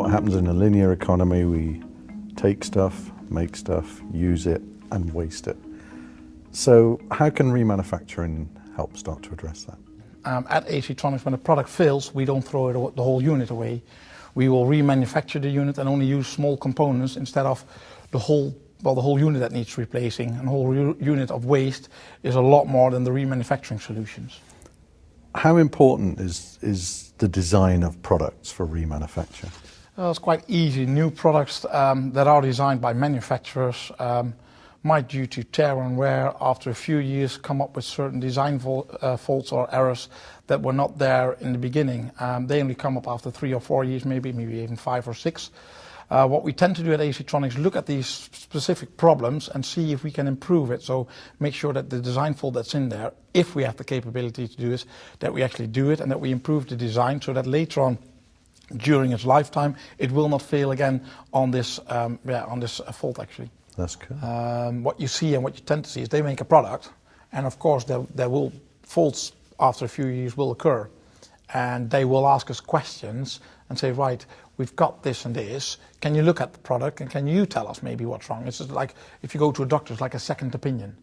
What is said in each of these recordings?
What happens in a linear economy, we take stuff, make stuff, use it, and waste it. So how can remanufacturing help start to address that? Um, at ACtronics, when a product fails, we don't throw it, the whole unit away. We will remanufacture the unit and only use small components instead of the whole well, the whole unit that needs replacing. And a whole unit of waste is a lot more than the remanufacturing solutions. How important is, is the design of products for remanufacture? Well, it's quite easy. New products um, that are designed by manufacturers um, might, due to tear and wear, after a few years come up with certain design uh, faults or errors that were not there in the beginning. Um, they only come up after three or four years, maybe, maybe even five or six. Uh, what we tend to do at ACtronics, look at these specific problems and see if we can improve it. So make sure that the design fault that's in there, if we have the capability to do this, that we actually do it and that we improve the design so that later on during its lifetime, it will not fail again on this, um, yeah, on this uh, fault actually. That's cool. Um, what you see and what you tend to see is they make a product, and of course there, there will faults after a few years will occur, and they will ask us questions and say, right, we've got this and this. Can you look at the product and can you tell us maybe what's wrong? It's just like if you go to a doctor, it's like a second opinion.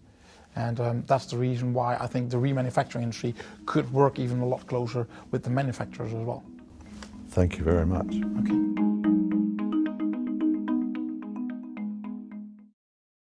And um, that's the reason why I think the remanufacturing industry could work even a lot closer with the manufacturers as well. Thank you very much. Okay.